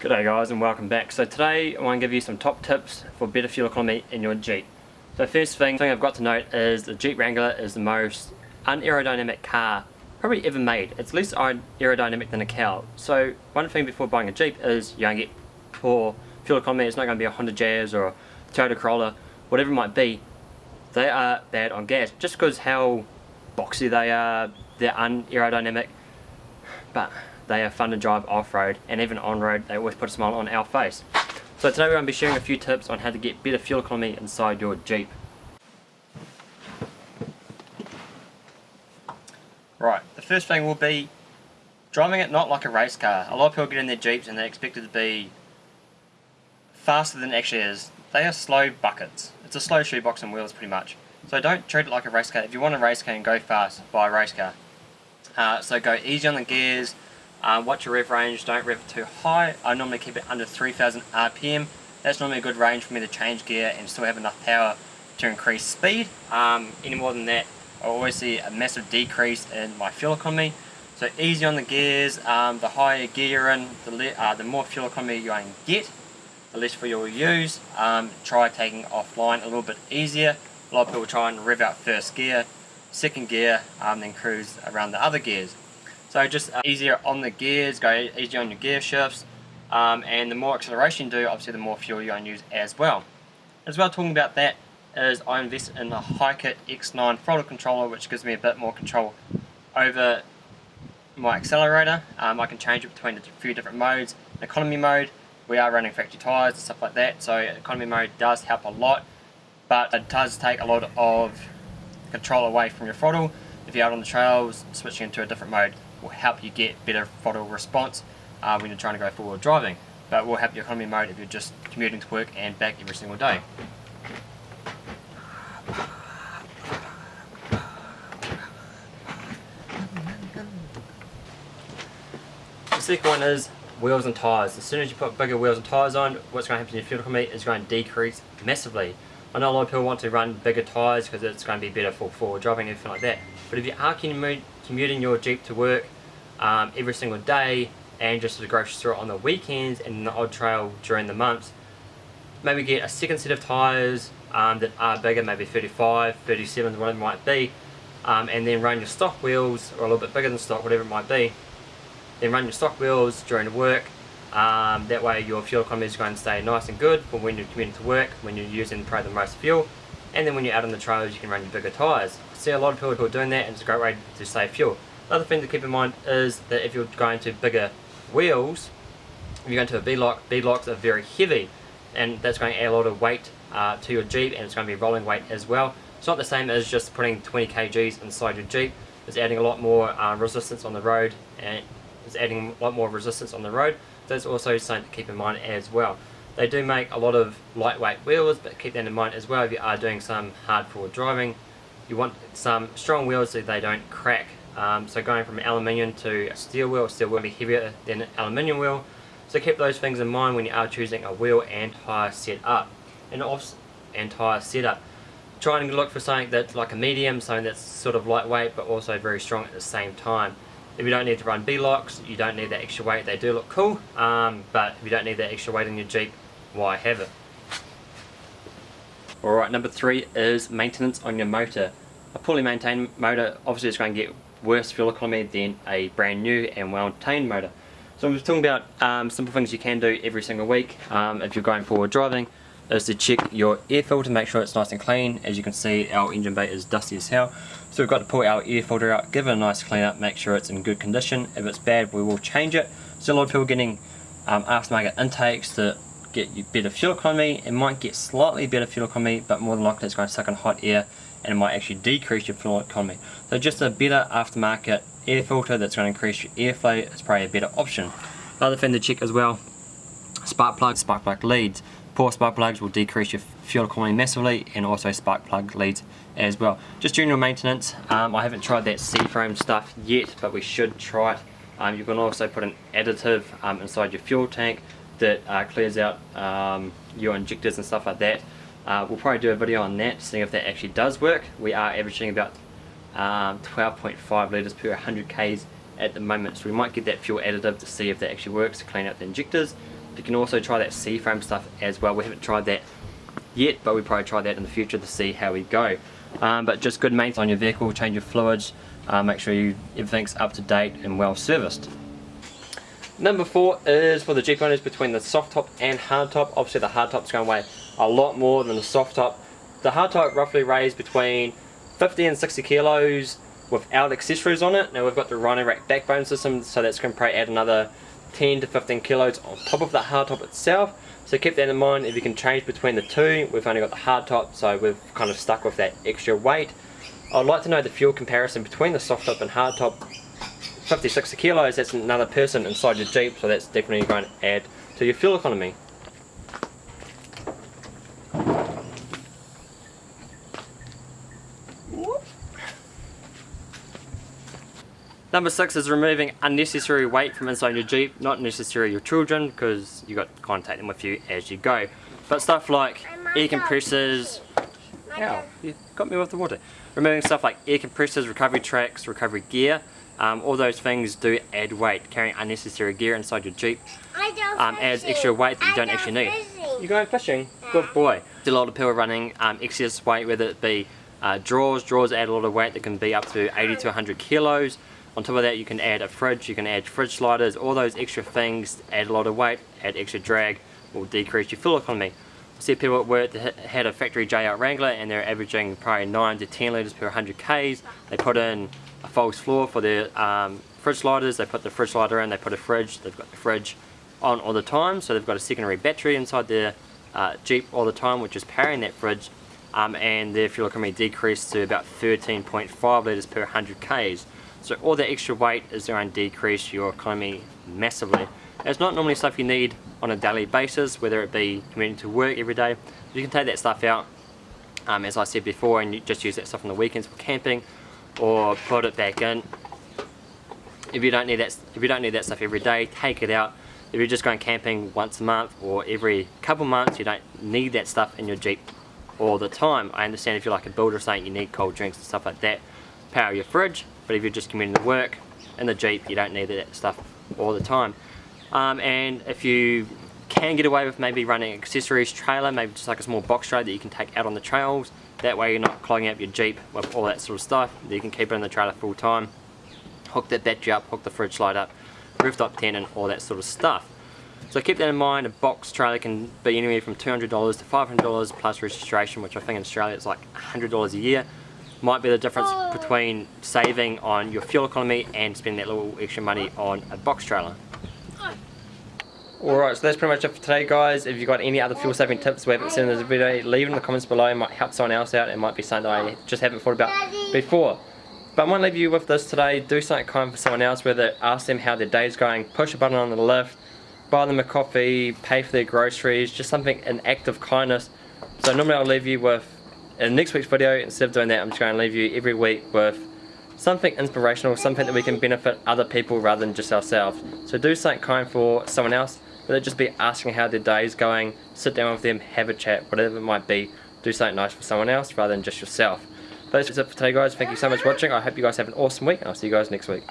G'day guys and welcome back. So today I want to give you some top tips for better fuel economy in your Jeep. So first thing, thing I've got to note is the Jeep Wrangler is the most unaerodynamic car probably ever made. It's less aerodynamic than a cow. So one thing before buying a Jeep is you're going to get poor fuel economy. It's not going to be a Honda Jazz or a Toyota Corolla, whatever it might be. They are bad on gas just because how boxy they are, they're unaerodynamic. But they are fun to drive off-road and even on-road they always put a smile on our face. So today we're going to be sharing a few tips on how to get better fuel economy inside your Jeep. Right, the first thing will be driving it not like a race car. A lot of people get in their Jeeps and they expect it to be faster than it actually is. They are slow buckets. It's a slow shoebox and wheels pretty much. So don't treat it like a race car. If you want a race car and go fast, buy a race car. Uh, so go easy on the gears, um, watch your rev range, don't rev too high. I normally keep it under 3000 RPM. That's normally a good range for me to change gear and still have enough power to increase speed. Um, any more than that, I always see a massive decrease in my fuel economy. So easy on the gears, um, the higher gear you're in, the, uh, the more fuel economy going to get, the less fuel you'll use. Um, try taking offline a little bit easier. A lot of people try and rev out first gear, second gear, um, then cruise around the other gears. So just uh, easier on the gears, go easier on your gear shifts, um, and the more acceleration you do, obviously the more fuel you're going to use as well. As well talking about that is I invested in the Hikit X9 throttle controller which gives me a bit more control over my accelerator. Um, I can change it between a few different modes. economy mode, we are running factory tyres and stuff like that, so economy mode does help a lot, but it does take a lot of control away from your throttle. If you're out on the trails, switching into a different mode will help you get better throttle response uh, when you're trying to go forward driving. But will help your economy mode if you're just commuting to work and back every single day. The second one is wheels and tyres. As soon as you put bigger wheels and tyres on, what's going to happen to your fuel economy is going to decrease massively. I know a lot of people want to run bigger tyres because it's going to be better for forward driving and everything like that. But if you are commuting your Jeep to work um, every single day and just to the grocery store on the weekends and the odd trail during the months, maybe get a second set of tyres um, that are bigger, maybe 35, 37, whatever it might be, um, and then run your stock wheels, or a little bit bigger than stock, whatever it might be, then run your stock wheels during the work, um, that way your fuel economy is going to stay nice and good for when you're commuting to work, when you're using probably the most fuel, and then when you're out on the trails you can run your bigger tyres. I see a lot of people who are doing that and it's a great way to save fuel. Another thing to keep in mind is that if you're going to bigger wheels, if you're going to a beadlock, beadlocks are very heavy and that's going to add a lot of weight uh, to your Jeep and it's going to be rolling weight as well. It's not the same as just putting 20 kgs inside your Jeep, it's adding a lot more uh, resistance on the road and it's adding a lot more resistance on the road. That's also something to keep in mind as well. They do make a lot of lightweight wheels, but keep that in mind as well if you are doing some hard forward driving. You want some strong wheels so they don't crack. Um, so going from aluminium to steel wheel, steel will be heavier than an aluminium wheel. So keep those things in mind when you are choosing a wheel and tyre setup. And off and tyre setup. Try and look for something that's like a medium, something that's sort of lightweight but also very strong at the same time. If you don't need to run beadlocks, you don't need that extra weight. They do look cool, um, but if you don't need that extra weight in your Jeep, why have it? Alright, number three is maintenance on your motor. A poorly maintained motor obviously is going to get worse fuel economy than a brand new and well-maintained motor. So I'm just talking about um, simple things you can do every single week um, if you're going forward driving is to check your air filter, to make sure it's nice and clean. As you can see, our engine bay is dusty as hell. So we've got to pull our air filter out, give it a nice clean up, make sure it's in good condition. If it's bad, we will change it. So a lot of people getting um, aftermarket intakes to get you better fuel economy. It might get slightly better fuel economy, but more than likely it's going to suck in hot air and it might actually decrease your fuel economy. So just a better aftermarket air filter that's going to increase your airflow is probably a better option. Another thing to check as well, spark plugs, spark plug leads. Poor spark plugs will decrease your fuel economy massively and also spark plug leads as well. Just your maintenance, um, I haven't tried that Seafoam stuff yet, but we should try it. Um, you can also put an additive um, inside your fuel tank that uh, clears out um, your injectors and stuff like that. Uh, we'll probably do a video on that, seeing if that actually does work. We are averaging about 12.5 um, litres per 100 k's at the moment, so we might get that fuel additive to see if that actually works to clean out the injectors You can also try that Seafoam stuff as well. We haven't tried that yet, but we probably try that in the future to see how we go. Um, but just good maintenance on your vehicle, change your fluids, uh, make sure you everything's up to date and well serviced. Number four is for the Jeep owners between the soft top and hard top. Obviously the hard top's going to weigh a lot more than the soft top. The hard top roughly weighs between 50 and 60 kilos without accessories on it. Now we've got the Rhino Rack backbone system so that's going to probably add another 10 to 15 kilos on top of the hard top itself. So keep that in mind if you can change between the two. We've only got the hard top so we've kind of stuck with that extra weight. I'd like to know the fuel comparison between the soft top and hard top. 50, 60 kilos, that's another person inside your Jeep so that's definitely going to add to your fuel economy. Number six is removing unnecessary weight from inside your Jeep, not necessarily your children because you got to kind of take them with you as you go. But stuff like air compressors, ow, you got me with the water. Removing stuff like air compressors, recovery tracks, recovery gear, um, all those things do add weight. Carrying unnecessary gear inside your Jeep um, adds extra weight that you don't actually need. You're going fishing? Good boy. a lot of people running um, excess weight, whether it be uh, drawers. Drawers add a lot of weight that can be up to 80 to 100 kilos. On top of that you can add a fridge, you can add fridge sliders, all those extra things add a lot of weight, add extra drag, will decrease your fuel economy. I see people at work that had a factory JL Wrangler and they're averaging probably 9 to 10 litres per 100 Ks. They put in a false floor for their um, fridge sliders, they put the fridge slider in, they put a fridge, they've got the fridge on all the time, so they've got a secondary battery inside their uh, Jeep all the time which is powering that fridge um, and their fuel economy decreased to about 13.5 litres per 100 Ks. So all that extra weight is going to decrease your economy massively. It's not normally stuff you need on a daily basis, whether it be commuting to work every day. You can take that stuff out, um, as I said before, and you just use that stuff on the weekends for camping, or put it back in. If you don't need that, if you don't need that stuff every day, take it out. If you're just going camping once a month or every couple months, you don't need that stuff in your Jeep all the time. I understand if you're like a builder or something, you need cold drinks and stuff like that. Power your fridge, but if you're just commuting to work in the Jeep you don't need that stuff all the time. Um, and if you can get away with maybe running accessories trailer maybe just like a small box trailer that you can take out on the trails. That way you're not clogging up your Jeep with all that sort of stuff. You can keep it in the trailer full time. Hook that battery up, hook the fridge light up rooftop tent and all that sort of stuff. So keep that in mind, a box trailer can be anywhere from $200 to $500 plus registration, which I think in Australia is like $100 a year might be the difference oh. between saving on your fuel economy and spending that little extra money on a box trailer. Alright, so that's pretty much it for today guys. If you've got any other fuel saving tips we haven't seen in this video, leave it in the comments below. It might help someone else out. It might be something I just haven't thought about before. But I want to leave you with this today. Do something kind for someone else, whether ask them how their day's going, push a button on the lift, buy them a coffee, pay for their groceries, just something, an act of kindness. So normally I'll leave you with in next week's video, instead of doing that, I'm just going to leave you every week with something inspirational, something that we can benefit other people rather than just ourselves. So do something kind for someone else, whether it just be asking how their day is going, sit down with them, have a chat, whatever it might be, do something nice for someone else rather than just yourself. But that's it for today guys, thank you so much for watching, I hope you guys have an awesome week and I'll see you guys next week.